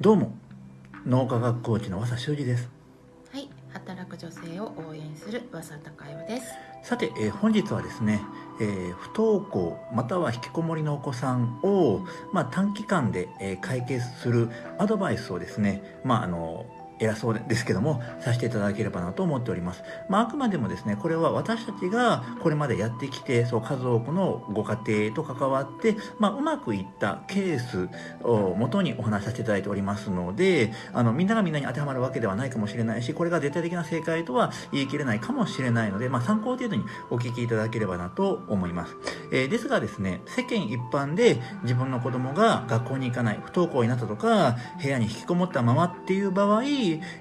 どうも脳科学コーチの和佐修二ですはい、働く女性を応援する噂高代です。さて、えー本日はですね、えー不登校または引きこもりのお子さんを、まあ、短期間で、えー解決するアドバイスをですね、まあ、あの偉そうですけどもさせていただければなと思っております、まあ、あくまでもですねこれは私たちがこれまでやってきてそう数多くのご家庭と関わって、まあ、うまくいったケースを元にお話しさせていただいておりますのであのみんながみんなに当てはまるわけではないかもしれないしこれが絶対的な正解とは言い切れないかもしれないので、まあ、参考程度にお聞きいただければなと思います、えーですがですね世間一般で自分の子供が学校に行かない不登校になったとか部屋に引きこもったままっていう場合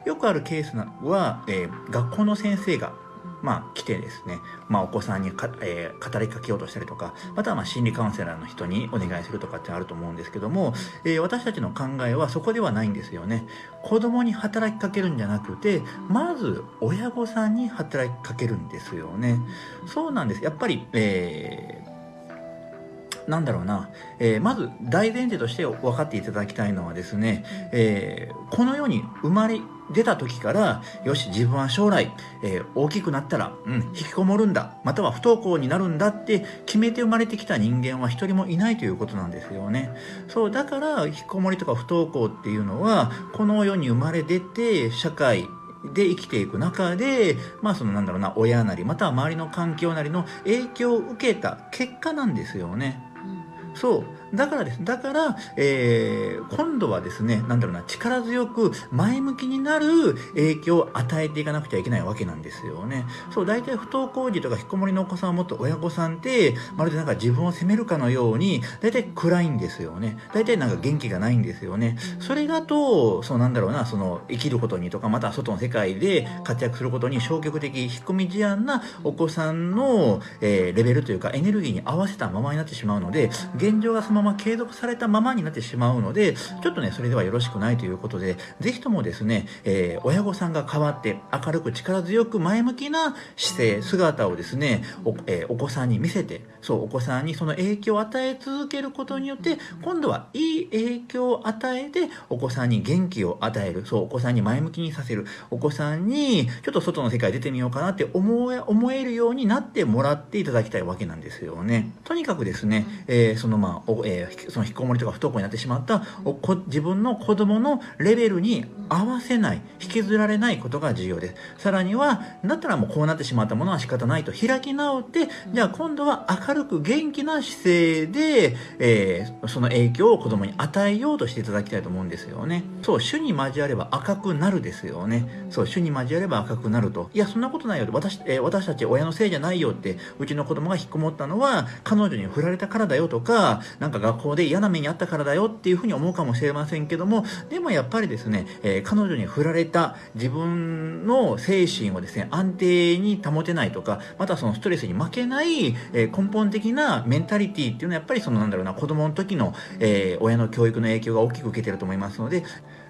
よくあるケースは、えー学校の先生がまあ、来てですね、まあ、お子さんにか、えー語りかけようとしたりとか、またはまあ心理カウンセラーの人にお願いするとかってあると思うんですけども、えー私たちの考えはそこではないんですよね。子供に働きかけるんじゃなくて、まず親御さんに働きかけるんですよね。そうなんです。やっぱり、えーなんだろうな、えーまず大前提として分かっていただきたいのはですね、えーこの世に生まれ出た時から、よし、自分は将来、えー大きくなったら、うん、引きこもるんだ、または不登校になるんだって決めて生まれてきた人間は一人もいないということなんですよね。そう、だから、引きこもりとか不登校っていうのは、この世に生まれ出て、社会、で生きていく中で、まあそのなんだろうな、親なり、または周りの環境なりの影響を受けた結果なんですよね。そう。だからです。だから、えー今度はですね、なんだろうな、力強く前向きになる影響を与えていかなくちゃいけないわけなんですよね。そう、大体不登校児とか引きこもりのお子さんを持った親御さんって、まるでなんか自分を責めるかのように、大体暗いんですよね。大体なんか元気がないんですよね。それだと、そうなんだろうな、その生きることにとか、また外の世界で活躍することに消極的、引っ込み思案なお子さんの、えーレベルというかエネルギーに合わせたままになってしまうので、現状がそのまま継続されたままになってしまうので、ちょっとね、それではよろしくないということで、ぜひともですね、えー親御さんが変わって明るく力強く前向きな姿勢、姿をですね、お,、えーお子さんに見せて、そう、お子さんにその影響を与え続けることによって、今度はいい影響を与えて、お子さんに元気を与える、そう、お子さんに前向きにさせる、お子さんに、ちょっと外の世界出てみようかなって思え、思えるようになってもらっていただきたいわけなんですよね。とにかくですね、えーそのまあ、おえーその引きこもりとか不登校になってしまったおこ自分の子供のレベルに合わせない、引きずられないことが重要です。さらには、だったらもうこうなってしまったものは仕方ないと開き直って、じゃあ今度は明るく元気な姿勢で、えーその影響を子供に与えようとしていただきたいと思うんですよね。そう、主に交われば赤くなるですよね。そう、主に交われば赤くなると。いや、そんなことないよ、私、えー私たち親のせいじゃないよって、うちの子供が引っこもったのは、彼女に振られたからだよとか、なんか学校で嫌な目にあったからだよっていうふうに思うかもしれませんけども、でもやっぱりですね、えー彼女に振られた自分の精神をですね、安定に保てないとか、またそのストレスに負けない、えー根本的なメンタリティっていうのはやっぱりそのなんだろうな、子供の時の、えー親の教育の影響が大きく受けてると思いますので、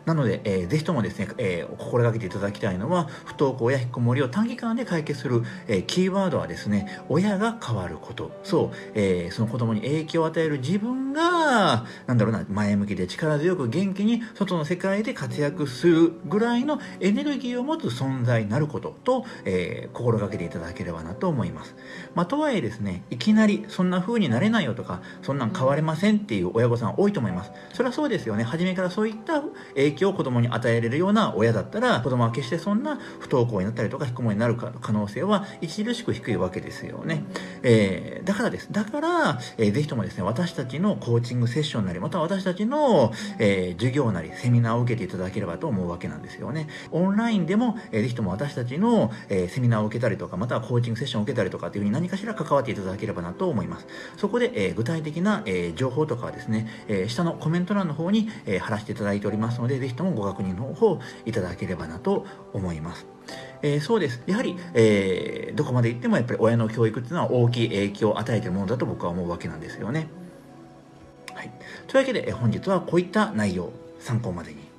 なので、えーぜひともですね、えー心がけていただきたいのは、不登校や引っこもりを短期間で解決する、えーキーワードはですね、親が変わること。そう、えーその子供に影響を与える自分が、なんだろうな、前向きで力強く元気に外の世界で活躍するぐらいのエネルギーを持つ存在になることと、えー心がけていただければなと思います。まあ、とはいえですね、いきなりそんな風になれないよとか、そんなん変われませんっていう親御さん多いと思います。それはそうですよね。初めからそういった影影響を子供に与えれるような親だったら、子供は決してそんな不登校になったりとか、引きこもりになる可能性は著しく低いわけですよね。えーだからです。だから、えーぜひともですね、私たちのコーチングセッションなり、または私たちの、えー授業なり、セミナーを受けていただければと思うわけなんですよね。オンラインでも、えーぜひとも私たちの、えーセミナーを受けたりとか、またはコーチングセッションを受けたりとかっていうふうに何かしら関わっていただければなと思います。そこで、えー具体的な、えー情報とかはですね、えー下のコメント欄の方に、えー貼らせていただいておりますので、ぜひともご確認の方いただければなと思います。えーそうです。やはり、えーどこまで行ってもやっぱり親の教育っていうのは大きい影響を与えてるものだと僕は思うわけなんですよね。はい。というわけで、えー本日はこういった内容、参考までに。